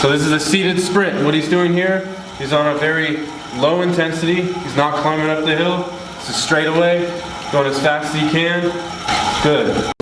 So this is a seated sprint. What he's doing here, he's on a very low intensity. He's not climbing up the hill. It's a straightaway, going as fast as he can. Good.